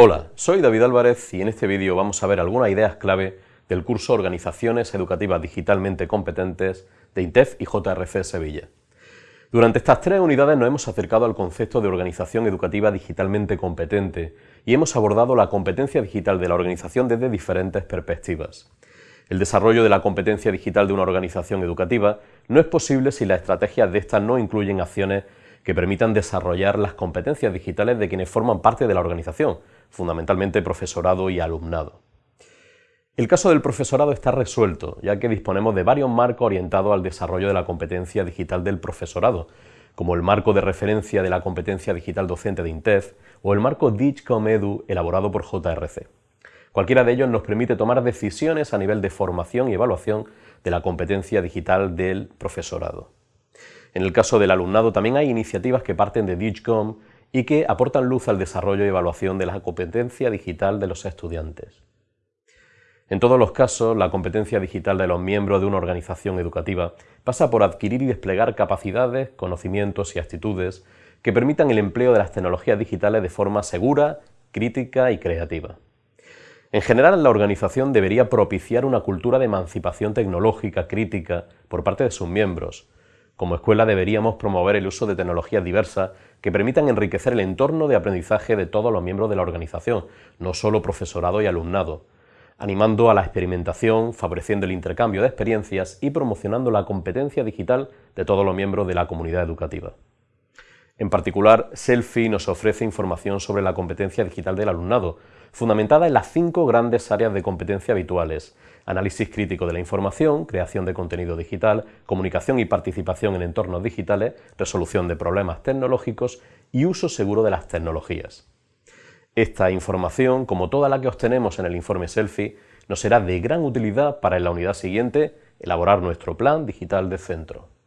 Hola, soy David Álvarez y en este vídeo vamos a ver algunas ideas clave del curso Organizaciones Educativas Digitalmente Competentes de INTEF y JRC Sevilla. Durante estas tres unidades nos hemos acercado al concepto de organización educativa digitalmente competente y hemos abordado la competencia digital de la organización desde diferentes perspectivas. El desarrollo de la competencia digital de una organización educativa no es posible si las estrategias de estas no incluyen acciones que permitan desarrollar las competencias digitales de quienes forman parte de la organización, fundamentalmente profesorado y alumnado. El caso del profesorado está resuelto, ya que disponemos de varios marcos orientados al desarrollo de la competencia digital del profesorado, como el marco de referencia de la competencia digital docente de INTEF o el marco DIGCOM EDU elaborado por JRC. Cualquiera de ellos nos permite tomar decisiones a nivel de formación y evaluación de la competencia digital del profesorado. En el caso del alumnado también hay iniciativas que parten de DIGCOM y que aportan luz al desarrollo y evaluación de la competencia digital de los estudiantes. En todos los casos, la competencia digital de los miembros de una organización educativa pasa por adquirir y desplegar capacidades, conocimientos y actitudes que permitan el empleo de las tecnologías digitales de forma segura, crítica y creativa. En general, la organización debería propiciar una cultura de emancipación tecnológica crítica por parte de sus miembros. Como escuela deberíamos promover el uso de tecnologías diversas que permitan enriquecer el entorno de aprendizaje de todos los miembros de la organización, no solo profesorado y alumnado, animando a la experimentación, favoreciendo el intercambio de experiencias y promocionando la competencia digital de todos los miembros de la comunidad educativa. En particular, Selfie nos ofrece información sobre la competencia digital del alumnado, fundamentada en las cinco grandes áreas de competencia habituales, análisis crítico de la información, creación de contenido digital, comunicación y participación en entornos digitales, resolución de problemas tecnológicos y uso seguro de las tecnologías. Esta información, como toda la que obtenemos en el informe Selfie, nos será de gran utilidad para en la unidad siguiente elaborar nuestro plan digital de centro.